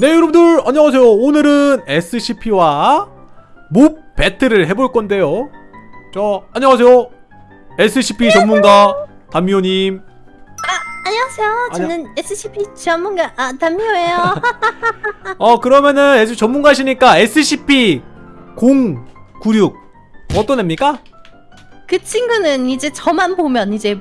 네 여러분들 안녕하세요. 오늘은 SCP와 몹 배틀을 해볼 건데요. 자 안녕하세요. SCP 전문가 담미호님. 안녕하세요. 저는 SCP 전문가 아, 담요예요. 어 그러면은 SCP 전문가시니까 SCP 096 어떤 애입니까? 그 친구는 이제 저만 보면 이제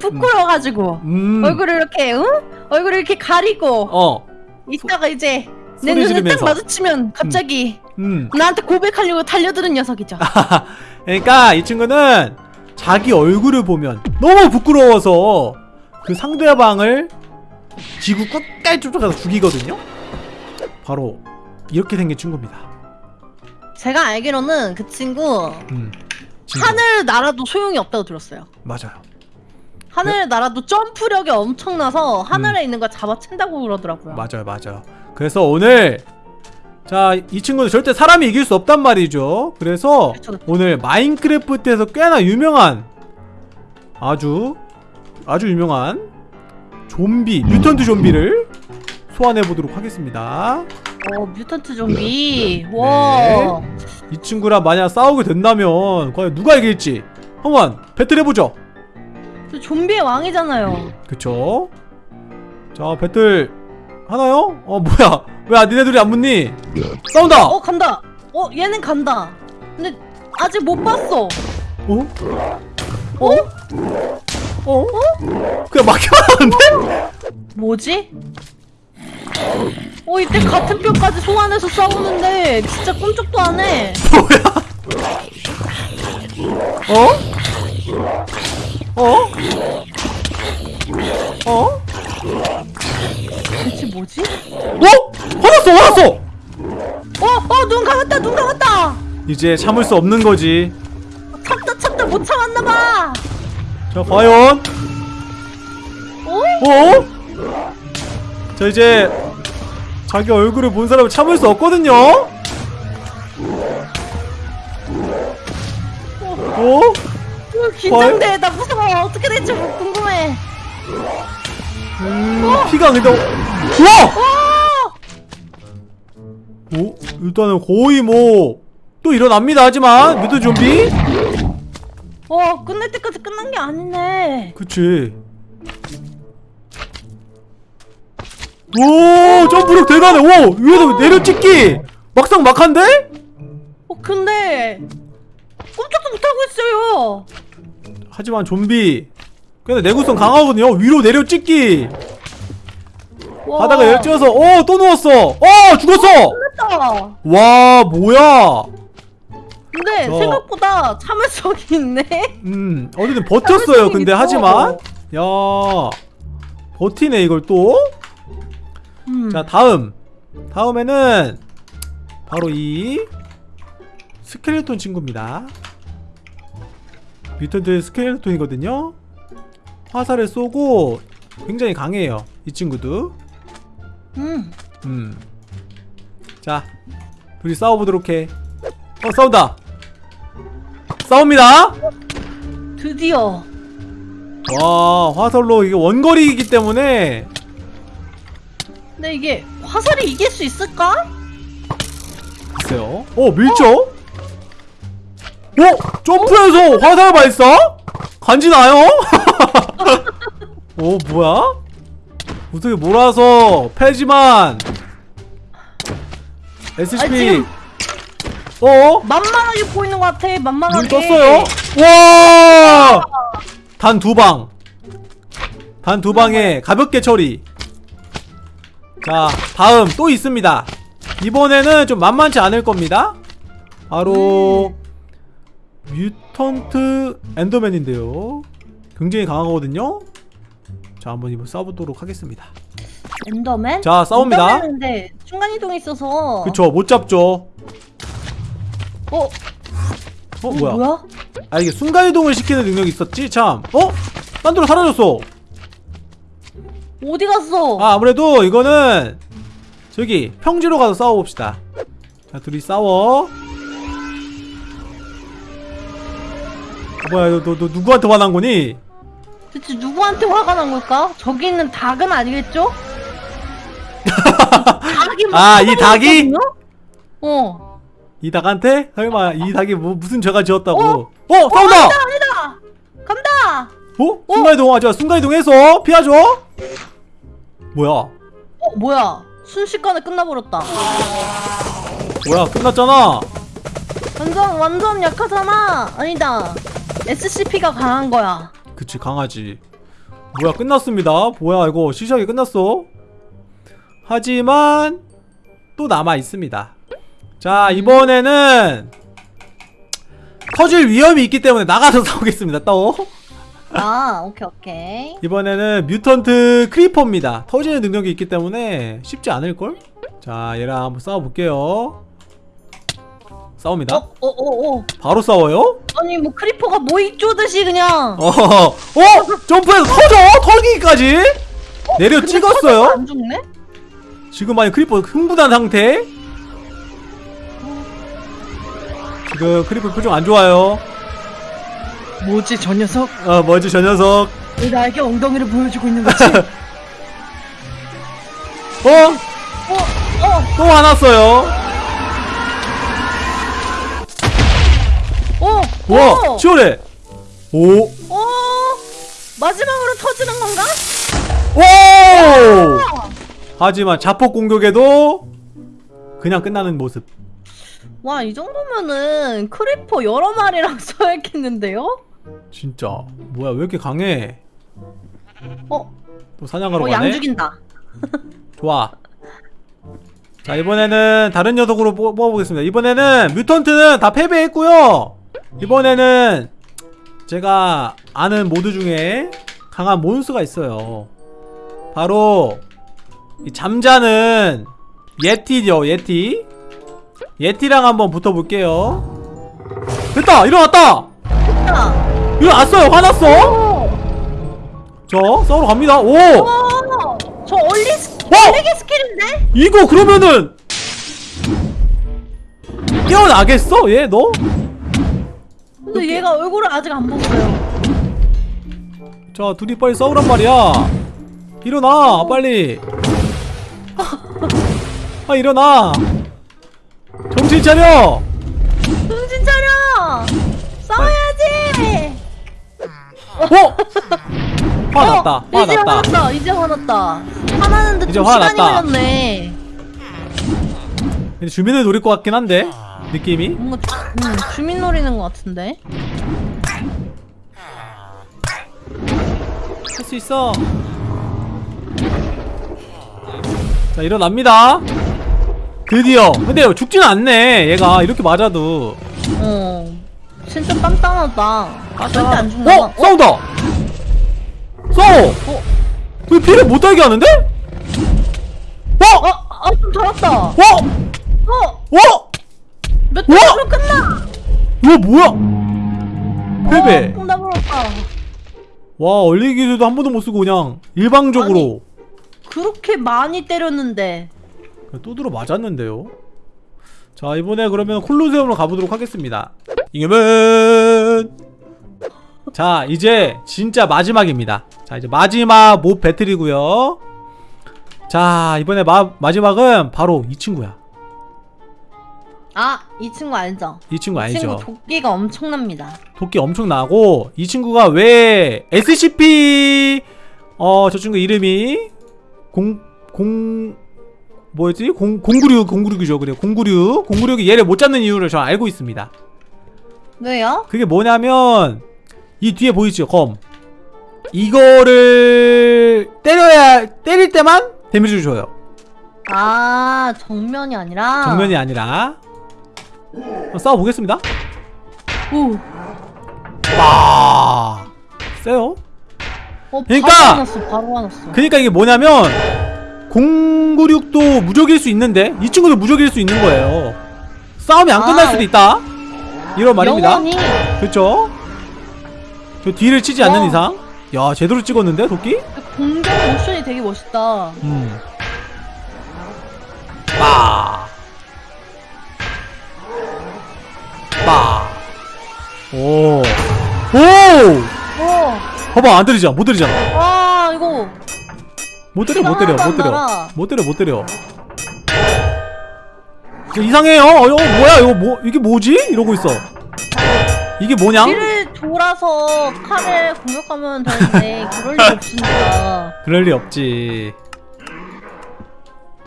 부끄러워가지고 음, 얼굴을 이렇게 응? 얼굴을 이렇게 가리고 어, 있다가 이제 내 눈을 지르면서. 딱 마주치면 갑자기 음. 나한테 고백하려고 달려드는 녀석이죠. 그러니까 이 친구는 자기 얼굴을 보면 너무 부끄러워서 그 상대방을 지구 끝까지 쫓아가서 죽이거든요. 바로 이렇게 생긴 친구입니다. 제가 알기로는 그 친구 음, 친구. 하늘 날아도 소용이 없다고 들었어요. 맞아요. 하늘 날아도 점프력이 엄청나서 하늘에 있는 걸 잡아챈다고 그러더라고요. 음. 맞아요, 맞아요. 그래서 오늘 자, 이 친구는 절대 사람이 이길 수 없단 말이죠. 그래서. 오늘 마인크래프트에서 꽤나 유명한 아주 아주 유명한 좀비, 뮤턴트 좀비를 소환해 보도록 하겠습니다. 어 뮤턴트 좀비. 와. 이 친구랑 만약 싸우게 된다면 과연 누가 이길지 한번 배틀해 보죠. 저 좀비의 왕이잖아요. 그쵸? 자, 배틀 하나요? 어, 뭐야? 왜 아, 니네들이 안 붙니? 싸운다! 어 간다. 어 얘는 간다. 근데 아직 못 봤어. 어? 어? 어? 그냥 막혀가는데? 뭐지? 어 이때 같은 뼈까지 소환해서 싸우는데 진짜 꿈쩍도 안 해. 어? 어? 어? 대체 뭐지? 어? 화났어 화났어! 어 어 눈 감았다 눈 감았다. 이제 참을 수 없는 거지 참다 참다 못 참았나 봐. 자 과연 어? 어? 자 이제 자기 얼굴을 본 사람은 참을 수 없거든요 어? 어, 긴장돼. 나 무서워. 어떻게 될지 궁금해. 음, 피가 근데 우와! 어! 오? 일단은 거의 뭐 또 일어납니다 하지만 미드 좀비 어 끝날 때까지 끝난 게 아니네. 그치 오 점프력 대단해 오 위에서 내려찍기 막상 막한데? 어 근데 있어요. 하지만 좀비. 근데 내구성 강하거든요. 위로 내려 찍기. 와, 바닥에 내려 찍어서 어또 누웠어. 어 죽었어. 끝났다. 와 뭐야? 근데 저- 생각보다 참을성이 있네. 음 어쨌든 버텼어요. 근데 있어. 하지만. 야 버티네 이걸 또. 음. 자 다음. 다음에는 바로 이 스켈레톤 친구입니다 뮤턴트 스켈레톤이거든요. 화살을 쏘고 굉장히 강해요 이 친구도. 음. 음 자 둘이 싸워보도록 해어 싸운다. 싸웁니다. 드디어. 와 화살로 이게 원거리이기 때문에. 근데 이게 화살이 이길 수 있을까? 글쎄요. 어 밀죠? 어? 점프해서 화살 발사? 간지 나요? 어 뭐야? 어떻게 몰아서 패지만 SCP 어? 만만하게 보이는 것 같아 만만하게 눈 떴어요? 와! 단 두 방. 단 두 방에 가볍게 처리. 자, 다음 또 있습니다. 이번에는 좀 만만치 않을 겁니다. 바로 뮤턴트 엔더맨인데요. 굉장히 강하거든요. 자, 한번 이번 싸보도록 하겠습니다. 엔더맨? 자, 싸웁니다. 엔더맨인데 순간이동이 있어서 그쵸, 못 잡죠. 어? 어, 어, 뭐야? 뭐야? 아, 이게 순간이동을 시키는 능력이 있었지? 참. 어? 딴 데로 사라졌어. 어디 갔어? 아 아무래도 이거는 저기 평지로 가서 싸워봅시다 자 둘이 싸워 뭐야 너, 너, 너 누구한테 화난 거니? 대체 누구한테 화가 난 걸까? 저기 있는 닭은 아니겠죠? 닭이 막 아, 이 닭이? 어. 이 닭한테? 설마 이 닭이 뭐 무슨 죄가 지었다고 어? 어! 싸운다! 아니다 아니다. 간다. 어? 순간이동 하자 순간이동해서 피하죠 뭐야 어 뭐야? 순식간에 끝나버렸다. 뭐야 끝났잖아 완전 완전 약하잖아. 아니다. SCP가 강한 거야. 그치 강아지. 뭐야 끝났습니다. 뭐야 이거 시시하게 끝났어? 하지만 또 남아있습니다. 자 이번에는 터질 위험이 있기 때문에 나가서 싸우겠습니다 또. 아 오케이 오케이. 이번에는 mutant creeper입니다. 터지는 능력이 있기 때문에 쉽지 않을걸? 자 얘랑 한번 싸워볼게요 싸웁니다 어 어 어 어, 바로 싸워요? 아니 뭐 creeper가 모이 쪼듯이 그냥. 어, 어, 점프해서 터져! 털기까지! 내려 근데 찍었어요? 안 죽네? 지금 많이 creeper 흥분한 상태? 지금 creeper 표정 안 좋아요. 뭐지 저 녀석? 어, 뭐지, 저 녀석. 왜 나에게 엉덩이를 보여주고 있는 거지? 어? 어, 어, 또 화났어요. 와, 어, 치열해. 오, 어, 마지막으로 터지는 건가? 오! 하지만 자폭 공격에도 그냥 끝나는 모습. 와, 이 정도면은 creeper 여러 마리랑 써야겠는데요? 진짜. 뭐야, 왜 이렇게 강해? 어, 또 사냥하러 어, 가네? 양 죽인다. 좋아. 자 이번에는 다른 녀석으로 뽑- 뽑아보겠습니다. 이번에는 mutant는 다 패배했고요. 이번에는 제가 아는 모드 중에 강한 몬스가 있어요. 바로 이 잠자는 예티죠, 예티. 예티랑 한번 붙어볼게요. 됐다, 일어났다. 자, 일어났어요, 화났어. 어, 저 싸우러 갑니다. 오, 어, 저 얼리 스, 어? 얼리기 skill인데? 이거 그러면은 깨어나겠어? 얘 너? 근데 얘가 얼굴을 아직 안 봤어요. 자 둘이 빨리 싸우란 말이야 일어나 빨리 아 일어나 정신 차려 정신 차려! 싸워야지! 어? 화났다 어, 이제 화났다 화났다. 이제 화났다. 화나는데 이제 좀 시간이. 걸렸네. 근데 주민을 노릴 것 같긴 한데 느낌이 뭔가 주, 음, 주민 노리는 것 같은데. 할 수 있어 자 일어납니다 드디어 근데 죽지는 않네 얘가 이렇게 맞아도 어. 진짜 단단하다. 절대 안 죽나 봐. 어? 싸운다! 싸워! 어? 왜 피를 못 달게 하는데? 어? 어? 아, 좀 잘했다. 어? 어? 어? 몇 어? 점으로 끝나? 이거 뭐야? 패배 어. 와 얼리 기술도 한 번도 못 쓰고 그냥 일방적으로 그렇게 많이 때렸는데. 또 들어 맞았는데요 자 이번에 그러면 콜로세움으로 가보도록 하겠습니다 이겨면 자 이제 진짜 마지막입니다 자 이제 마지막 몹 배틀이고요 자 이번에 마, 마지막은 바로 이 친구야 아, 이 친구 알죠? 이 친구 이 알죠 친구 도끼가 엄청납니다. 도끼 엄청 나고 이 친구가 왜 SCP 어 저 친구 이름이 공 공 뭐였지? 공, 096 096이죠 그래 096 096이 얘를 못 잡는 이유를 저 알고 있습니다 왜요? 그게 뭐냐면 이 뒤에 보이죠 검 이거를 때려야 때릴 때만 데미지를 줘요 아, 정면이 아니라. 정면이 아니라 싸워보겠습니다 오. 와 세요 어, 그러니까- 바로 화났어, 바로 화났어. 그니까 이게 뭐냐면 096도 무적일 수 있는데 이 친구도 무적일 수 있는 거예요 싸움이 안 끝날 아, 수도 있다 이런 말입니다 영원히 그렇죠 저 뒤를 치지 않는 와. 이상 야 제대로 찍었는데 도끼? 공격 모션이 되게 멋있다. 음. 빠. 빠. 오. 오! 오. 봐봐 안 들리잖아 못 들리잖아 와, 이거. 못 때려 못 때려 못안 때려. 못 때려 못 때려 이상해요 어 이거 뭐야 이거 뭐 이게 뭐지 이러고 있어 이게 뭐냐 뒤를 돌아서 칼을 공격하면 되는데 그럴 리 없으니까. 그럴 리 없지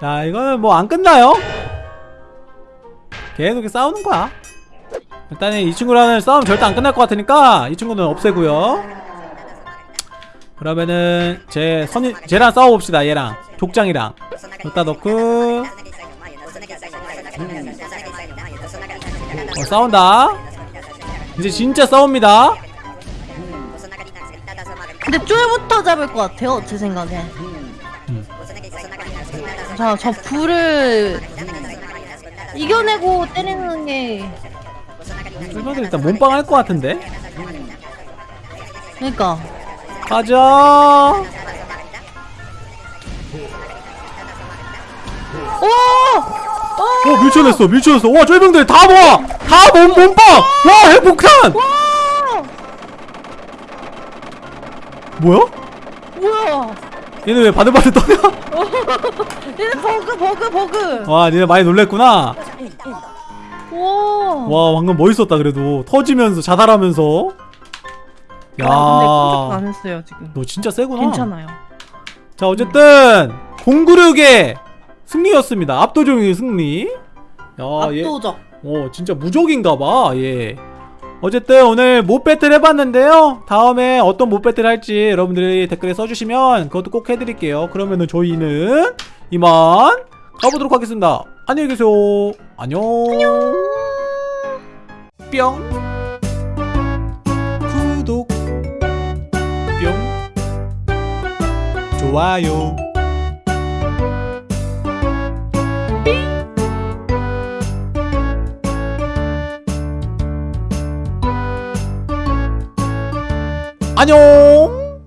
자 이거는 뭐 안 끝나요 계속 이렇게 싸우는 거야 일단은 이 친구랑은 싸움 절대 안 끝날 것 같으니까 이 친구는 없애고요 그러면은 제 선이 쟤랑 싸워봅시다 얘랑 족장이랑 여기다 넣고 어, 싸운다 이제 진짜 싸웁니다 근데 쫄부터 잡을 것 같아요, 제 생각에. 음. 자, 저 불을 이겨내고 때리는 게. 쫄병들 일단 몸빵 할 것 같은데 그러니까. 가자 오! 오 밀쳐냈어 밀쳐냈어 와 쫄병들 다 모아 다 몸, 몸빵 와 핵폭탄 뭐야? 뭐야? 얘네 왜 바들바들 떠냐? 얘네 버그, 버그, 버그. 와 니네 많이 놀랬구나 와. 와 방금 멋있었다 그래도. 터지면서 자살하면서. 야. 아, 근데 안 했어요 지금. 너 진짜 세구나. 괜찮아요. 자 어쨌든 공구력의 승리였습니다. 압도적인 승리. 야, 얘, 압도적. 어 진짜 무적인가봐 얘. 어쨌든 오늘 못 배틀 해봤는데요. 다음에 어떤 못 배틀 할지 여러분들이 댓글에 써주시면 그것도 꼭 해드릴게요. 그러면은 저희는 이만 가보도록 하겠습니다. 안녕히 계세요. 안녕 뿅 구독 뿅 좋아요. 안녕